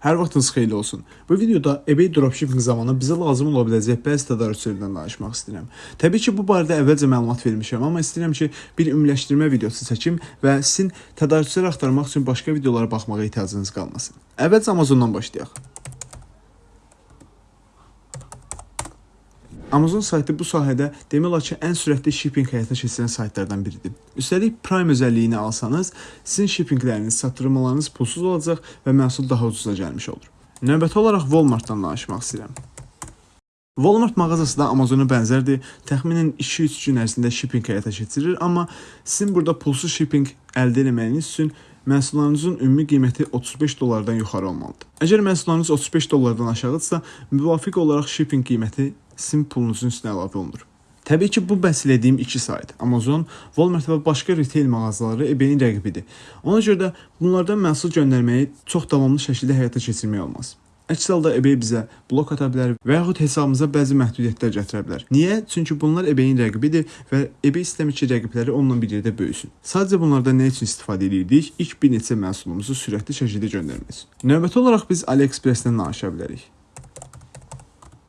Hər vaxtınız xeyirli olsun. Bu videoda eBay dropshipping zamanı bizə lazım ola biləcək bəzi tədarükçülərdən danışmaq istəyirəm. Təbii ki, bu barədə əvvəlcə məlumat vermişəm, amma istəyirəm ki, bir ümumiləşdirmə videosu çəkim və sizin tədarükçülər axtarmaq üçün başqa videolara baxmağa ehtiyacınız qalmasın. Əvvəlcə Amazondan başlayaq. Amazon saytı bu sahədə demək olar ki, ən sürətli shipping həyata keçirən saytlardan biridir. Üstəlik Prime özəlliyini alsanız, sizin shippingləriniz, çatdırmalarınız pulsuz olacaq və məhsul daha ucuza gəlmiş olur. Növbəti olaraq Walmart-dan danışmaq istəyirəm. Walmart mağazası da Amazona bənzərdir. Təxminən 2-3 gün ərzində shipping həyata keçirir, amma sizin burada pulsuz shipping əldə etməyiniz üçün məhsullarınızın ümumi qiyməti 35 dollardan yuxarı olmalıdır. Əgər məhsullarınız 35 dollardan aşağıdırsa, müvafiq olaraq shipping qiyməti sizin pulunuzun üstünə əlavə olunur. Təbii ki, bu bəhs etdiyim iki sayt, Amazon, Walmart və başqa retail mağazaları eBay-in rəqibidir. Ona görə də bunlardan məhsul göndərməyi çox davamlı şəkildə həyata keçirmək olmaz. Əks halda eBay bizə blok ata bilər və yaxud hesabımıza bəzi məhdudiyyətlər gətirə bilər. Niyə? Çünki bunlar eBay-in rəqibidir və eBay istəmir ki, rəqibləri onunla bir yerdə böyüsün. Sadəcə bunlardan nə üçün istifadə edirdik? İlk bir neçə məhsulumuzu sürətli şəkildə göndərmək üçün. Növbəti olaraq biz AliExpress-dən danışa bilərik.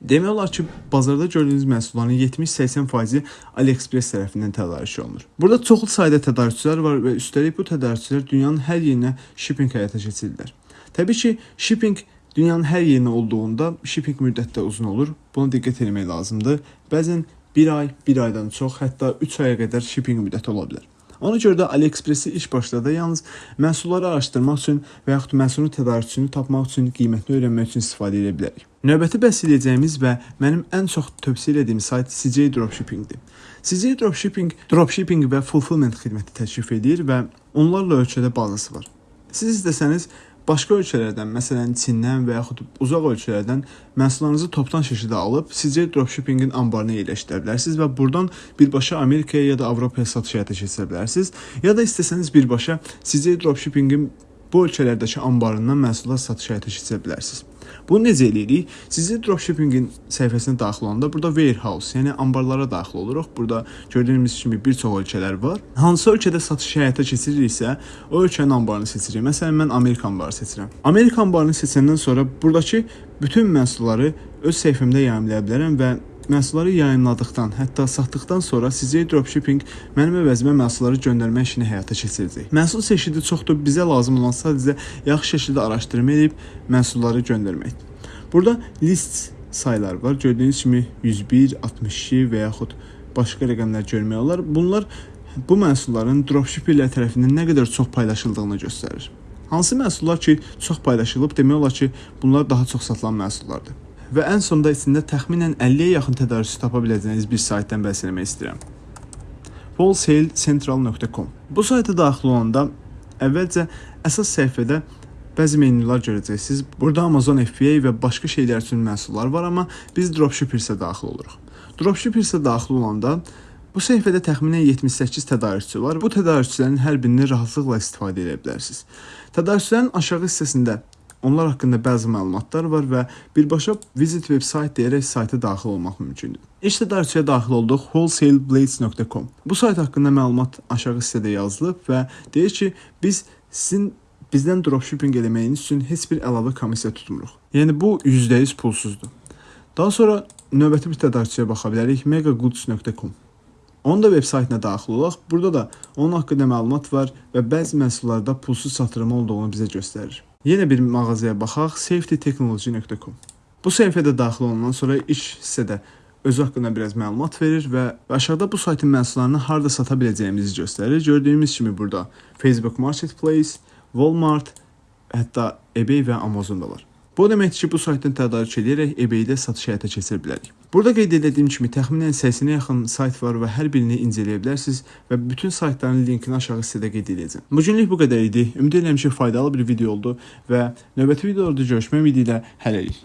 Demək olar ki, bazarda gördüyünüz məhsulların 70-80%-i AliExpress tərəfindən tədarük olunur. Burada çoxlu sayda tədarükçülər var və üstəlik bu tədarükçülər dünyanın hər yerinə shipping həyata keçirirlər. Təbii ki, shipping dünyanın hər yerinə olduğunda shipping müddəti də uzun olur. Buna diqqət etmək lazımdır. Bəzən 1 ay, 1 aydan çox, hətta 3 aya qədər shipping müddəti ola bilər. Ona görə də AliExpress-i ilk başlarda yalnız məhsulları araşdırmaq üçün və yaxud məhsulun tədarükçüsünü tapmaq üçün, qiymətini öyrənmək üçün istifadə edə bilərik. Növbəti bəhs edəcəyimiz və mənim ən çox tövsiyə etdiyim sayt CJ Dropshipping-dir. CJ Dropshipping dropshipping və fulfillment xidməti təklif edir və onlarla ölkədə bazası var. Siz istəsəniz başqa ölkələrdən, məsələn Çindən və yaxud uzaq ölkələrdən məhsullarınızı topdan şəkildə alıb sizcə dropshippingin anbarına yerləşdirə bilərsiniz və burdan birbaşa Amerikaya ya da Avropaya satış həyata keçirə bilərsiniz. Ya da istəsəniz birbaşa sizcə dropshippingin bu ölkələrdəki anbarından məhsullar satış həyata keçirə bilərsiniz. Bunu necə eləyirik? Sizi dropshippingin səhifəsinə daxil olanda burada warehouse, yəni anbarlara daxil oluruq. Burada gördüyünüz kimi bir çox ölkələr var. Hansı ölkədə satış həyata keçiririksə, o ölkənin anbarını seçirik. Məsələn, mən Amerika anbarı seçirəm. Amerika anbarını seçəndən sonra buradakı bütün məhsulları öz səhifəmdə yayımlaya bilərəm və Məhsulları yayımladıqdan, hətta satdıqdan sonra sizə dropshipping mənim əvəzimə məhsulları göndərmə işini həyata keçirəcək. Məhsul çeşidi çoxdur, bizə lazım olan sadəcə yaxşı şəkildə araşdırma edib məhsulları göndərməkdir. Burada list saylar var. Gördüyünüz kimi 101, 62 və yaxud başqa rəqəmlər görmək olar. Bunlar bu məhsulların dropshipperlər tərəfindən nə qədər çox paylaşıldığını göstərir. Hansı məhsullar ki, çox paylaşılıb, demək olar ki, bunlar daha çox satılan məhsullardır və ən sonda içində təxminən 50-yə yaxın tədarükçü tapa biləcəyiniz bir saytdan bəhs etmək istəyirəm. wholesalecentral.com Bu sayta daxil olanda əvvəlcə əsas səhifədə bəzi menyular görəcəksiniz. Burada Amazon FBA və başqa şeylər üçün məhsullar var, amma biz dropshipper-sə daxil oluruq. Dropshipper-sə daxil olanda bu səhifədə təxminən 78 tədarükçü var. Bu tədarükçülərin hər birini rahatlıqla istifadə edə bilərsiniz. Tədarükçülərin aşağı hissəsində Onlar haqqında bəzi məlumatlar var və birbaşa visit veb-sayt deyərək sayta daxil olmaq mümkündür. İlk tədarükçüyə daxil olduq wholesaleblades.com. Bu sayt haqqında məlumat aşağı hissədə yazılıb və deyir ki, biz sizin bizdən dropshipping eləməyiniz üçün heç bir əlavə komissiya tutmuruq. Yəni bu %100 pulsuzdur. Daha sonra növbəti bir tədarükçüyə baxa bilərik megagoods.com. Onun da veb saytına daxil olaq. Burada da onun haqqında məlumat var və bəzi məhsullarda pulsuz satırımı olduğunu bizə göstərir. Yenə bir mağazaya baxaq, safetytechnology.com. Bu səhifədə daxil olandan sonra iş hissədə özü haqqında biraz məlumat verir və aşağıda bu saytın məhsullarını harda sata biləcəyimizi göstərir. Gördüyümüz kimi burada Facebook Marketplace, Walmart, hətta eBay və Amazon da var. Bu deməkdir ki, bu saytdan tədarük edərək eBay-də satış həyata keçirə bilərik. Burada qeyd etdiyim kimi təxminən 80-ə yaxın sayt var və hər birini incələyə bilərsiniz və bütün saytların linkini aşağı hissədə qeyd edəcəm. Bu günlük bu qədər idi. Ümid edirəm ki, faydalı bir video oldu və növbəti videolarda görüşmək ümidi ilə hələlik.